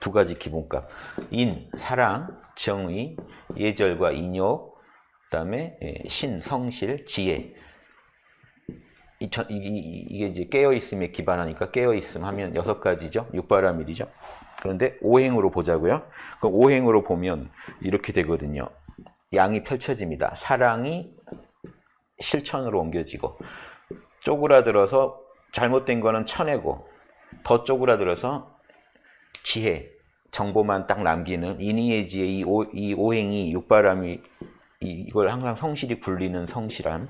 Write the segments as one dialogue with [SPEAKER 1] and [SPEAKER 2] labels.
[SPEAKER 1] 두 가지 기본값. 인, 사랑, 정의, 예절과 인욕, 그다음에 예, 신, 성실, 지혜. 이, 저, 이, 이, 이게 이제 깨어 있음에 기반하니까 깨어 있음 하면 여섯 가지죠. 육바라밀이죠. 그런데 오행으로 보자고요. 그럼 오행으로 보면 이렇게 되거든요. 양이 펼쳐집니다. 사랑이 실천으로 옮겨지고 쪼그라들어서 잘못된 거는 쳐내고 더 쪼그라들어서 지혜, 정보만 딱 남기는 지혜 이, 오, 이 오행이 육바람이 이걸 항상 성실히 굴리는 성실함.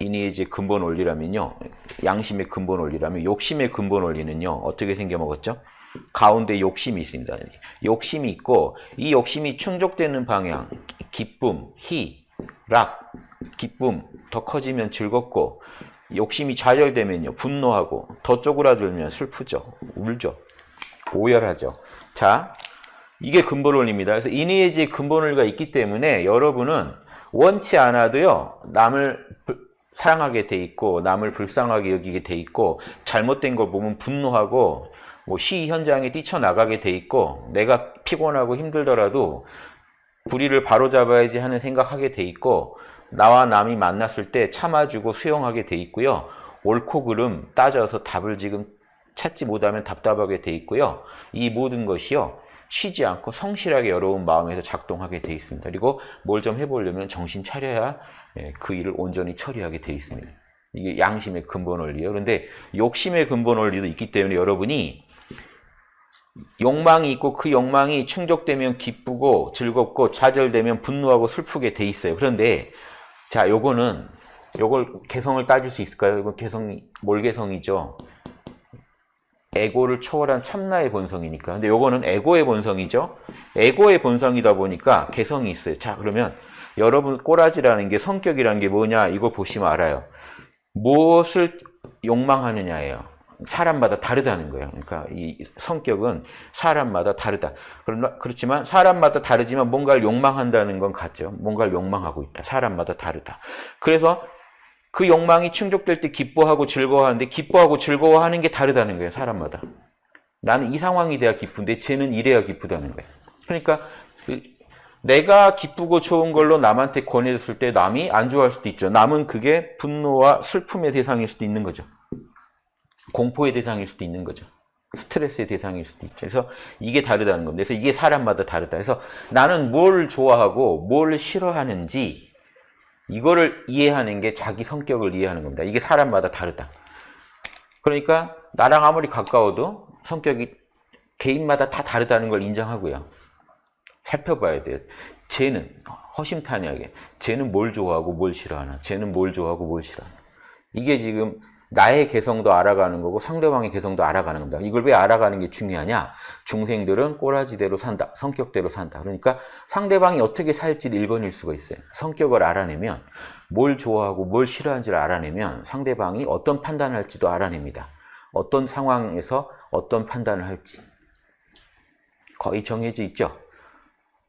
[SPEAKER 1] 지혜 근본 원리라면요. 양심의 근본 원리라면 욕심의 근본 원리는요. 어떻게 생겨먹었죠? 가운데 욕심이 있습니다. 욕심이 있고 이 욕심이 충족되는 방향 기쁨, 희, 락, 기쁨 더 커지면 즐겁고 욕심이 좌절되면요. 분노하고 더 쪼그라들면 슬프죠. 울죠 오열하죠 자 이게 근본원입니다 그래서 인의의지의 근본 원리가 있기 때문에 여러분은 원치 않아도요 남을 사랑하게 돼 있고 남을 불쌍하게 여기게 돼 있고 잘못된 걸 보면 분노하고 뭐시 현장에 뛰쳐나가게 돼 있고 내가 피곤하고 힘들더라도 불의를 바로잡아야지 하는 생각하게 돼 있고 나와 남이 만났을 때 참아주고 수용하게 돼 있고요. 옳고 그름 따져서 답을 지금 찾지 못하면 답답하게 돼 있고요. 이 모든 것이요. 쉬지 않고 성실하게 여러분 마음에서 작동하게 돼 있습니다. 그리고 뭘 좀 해보려면 정신 차려야 예, 그 일을 온전히 처리하게 돼 있습니다. 이게 양심의 근본 원리예요. 그런데 욕심의 근본 원리도 있기 때문에 여러분이 욕망이 있고 그 욕망이 충족되면 기쁘고 즐겁고 좌절되면 분노하고 슬프게 돼 있어요. 그런데 자, 요거는 요걸 개성을 따질 수 있을까요? 이건 개성이 뭘 개성이죠? 에고를 초월한 참나의 본성이니까. 근데 요거는 에고의 본성이죠. 에고의 본성이다 보니까 개성이 있어요. 자, 그러면 여러분 꼬라지라는 게 성격이라는 게 뭐냐? 이거 보시면 알아요. 무엇을 욕망하느냐예요. 사람마다 다르다는 거예요. 그러니까 이 성격은 사람마다 다르다. 그렇지만 사람마다 다르지만 뭔가를 욕망한다는 건 같죠. 뭔가를 욕망하고 있다. 사람마다 다르다. 그래서 그 욕망이 충족될 때 기뻐하고 즐거워하는데 기뻐하고 즐거워하는 게 다르다는 거예요. 사람마다. 나는 이 상황이 돼야 기쁜데 쟤는 이래야 기쁘다는 거예요. 그러니까 내가 기쁘고 좋은 걸로 남한테 권해줬을 때 남이 안 좋아할 수도 있죠. 남은 그게 분노와 슬픔의 대상일 수도 있는 거죠. 공포의 대상일 수도 있는 거죠. 스트레스의 대상일 수도 있죠. 그래서 이게 다르다는 겁니다. 그래서 이게 사람마다 다르다. 그래서 나는 뭘 좋아하고 뭘 싫어하는지 이거를 이해하는 게 자기 성격을 이해하는 겁니다. 이게 사람마다 다르다. 그러니까 나랑 아무리 가까워도 성격이 개인마다 다 다르다는 걸 인정하고요. 살펴봐야 돼요. 쟤는 허심탄회하게 쟤는 뭘 좋아하고 뭘 싫어하나 쟤는 뭘 좋아하고 뭘 싫어하나 이게 지금 나의 개성도 알아가는 거고 상대방의 개성도 알아가는 겁니다. 이걸 왜 알아가는 게 중요하냐? 중생들은 꼬라지대로 산다. 성격대로 산다. 그러니까 상대방이 어떻게 살지를 읽어낼 수가 있어요. 성격을 알아내면 뭘 좋아하고 뭘 싫어하는지를 알아내면 상대방이 어떤 판단을 할지도 알아냅니다. 어떤 상황에서 어떤 판단을 할지. 거의 정해져 있죠.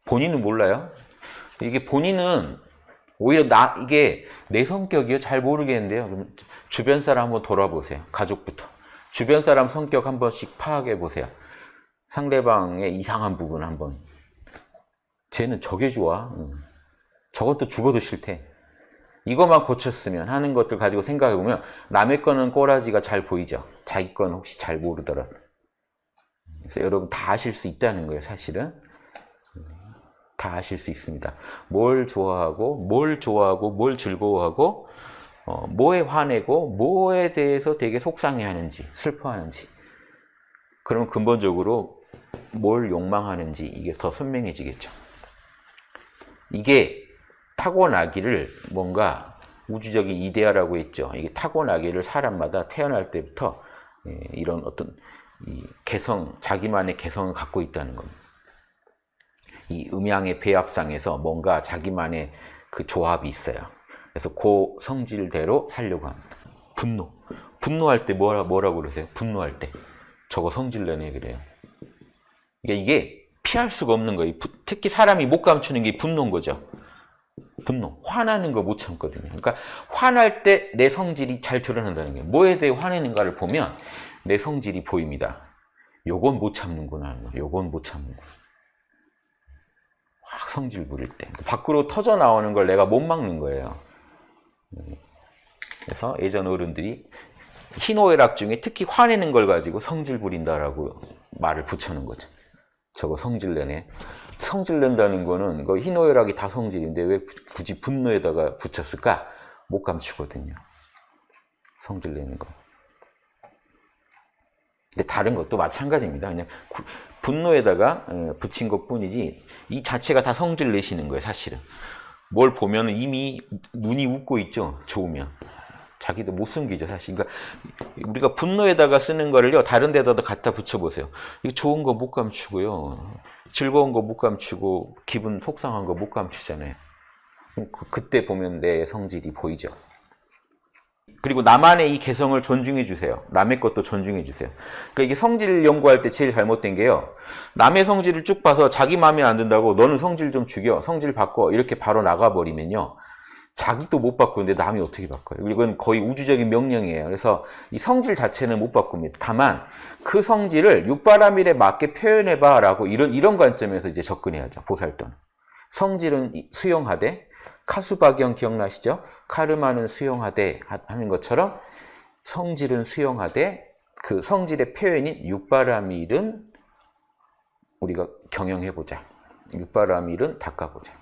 [SPEAKER 1] 본인은 몰라요. 이게 본인은 오히려 나 이게 내 성격이요 잘 모르겠는데요. 주변 사람 한번 돌아보세요. 가족부터. 주변 사람 성격 한 번씩 파악해 보세요. 상대방의 이상한 부분 한번. 쟤는 저게 좋아. 저것도 죽어도 싫대. 이것만 고쳤으면 하는 것들 가지고 생각해 보면 남의 거는 꼬라지가 잘 보이죠. 자기 거는 혹시 잘 모르더라도. 그래서 여러분 다 아실 수 있다는 거예요, 사실은. 다 아실 수 있습니다. 뭘 좋아하고, 뭘 좋아하고, 뭘 즐거워하고, 어, 뭐에 화내고 뭐에 대해서 되게 속상해하는지 슬퍼하는지 그러면 근본적으로 뭘 욕망하는지 이게 더 선명해지겠죠. 이게 타고나기를 뭔가 우주적인 이데아라고 했죠. 이게 타고나기를 사람마다 태어날 때부터 예, 이런 어떤 개성, 자기만의 개성을 갖고 있다는 겁니다. 이 음양의 배합상에서 뭔가 자기만의 그 조합이 있어요. 그래서 그 성질대로 살려고 합니다. 분노. 분노할 때 뭐라, 뭐라고 그러세요? 분노할 때. 저거 성질 내네 그래요. 그러니까 이게 피할 수가 없는 거예요. 특히 사람이 못 감추는 게 분노인 거죠. 분노. 화나는 거 못 참거든요. 그러니까 화날 때 내 성질이 잘 드러난다는 거예요. 뭐에 대해 화내는가를 보면 내 성질이 보입니다. 요건 못 참는구나. 요건 못 참는구나. 확 성질 부릴 때. 밖으로 터져 나오는 걸 내가 못 막는 거예요. 그래서 예전 어른들이 희노애락 중에 특히 화내는 걸 가지고 성질 부린다라고 말을 붙여놓은 거죠. 저거 성질 내네. 성질 낸다는 거는 그 희노애락이 다 성질인데 왜 굳이 분노에다가 붙였을까? 못 감추거든요. 성질 내는 거. 근데 다른 것도 마찬가지입니다. 그냥 구- 분노에다가 어, 붙인 것 뿐이지 이 자체가 다 성질 내시는 거예요, 사실은. 뭘 보면 이미 눈이 웃고 있죠, 좋으면. 자기도 못 숨기죠, 사실. 그러니까 우리가 분노에다가 쓰는 거를요, 다른 데다도 갖다 붙여보세요. 이거 좋은 거 못 감추고요. 즐거운 거 못 감추고, 기분 속상한 거 못 감추잖아요. 그, 그때 보면 내 성질이 보이죠. 그리고 나만의 이 개성을 존중해 주세요. 남의 것도 존중해 주세요. 그러니까 이게 성질 연구할 때 제일 잘못된 게요. 남의 성질을 쭉 봐서 자기 마음에 안 든다고 너는 성질 좀 죽여, 성질 바꿔 이렇게 바로 나가버리면요. 자기도 못 바꾸는데 남이 어떻게 바꿔요? 그리고 이건 거의 우주적인 명령이에요. 그래서 이 성질 자체는 못 바꿉니다. 다만 그 성질을 육바라밀에 맞게 표현해봐라고 이런 이런 관점에서 이제 접근해야죠. 보살도는 성질은 이- 수용하되 카수박영 기억나시죠? 카르마는 수용하되 하- 하는 것처럼 성질은 수용하되 그 성질의 표현인 육바라밀은 우리가 경영해보자. 육바라밀은 닦아보자.